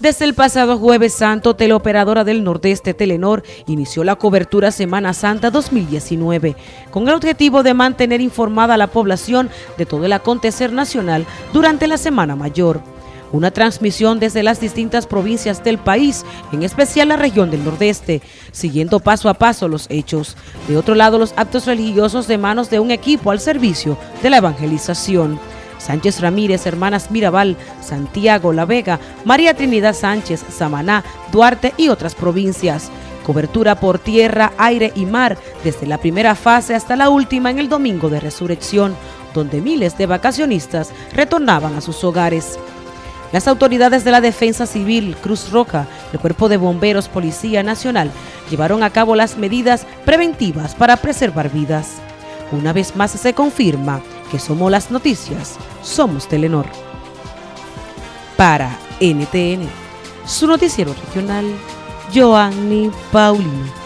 Desde el pasado jueves santo, teleoperadora del Nordeste Telenor inició la cobertura Semana Santa 2019 con el objetivo de mantener informada a la población de todo el acontecer nacional durante la Semana Mayor. Una transmisión desde las distintas provincias del país, en especial la región del Nordeste, siguiendo paso a paso los hechos. De otro lado, los actos religiosos de manos de un equipo al servicio de la evangelización. Sánchez Ramírez, Hermanas Mirabal, Santiago, La Vega, María Trinidad Sánchez, Samaná, Duarte y otras provincias. Cobertura por tierra, aire y mar desde la primera fase hasta la última en el Domingo de Resurrección, donde miles de vacacionistas retornaban a sus hogares. Las autoridades de la Defensa Civil, Cruz Roja, el Cuerpo de Bomberos, Policía Nacional, llevaron a cabo las medidas preventivas para preservar vidas. Una vez más se confirma que somos las noticias, somos Telenor. Para NTN, su noticiero regional, Joanny Paulino.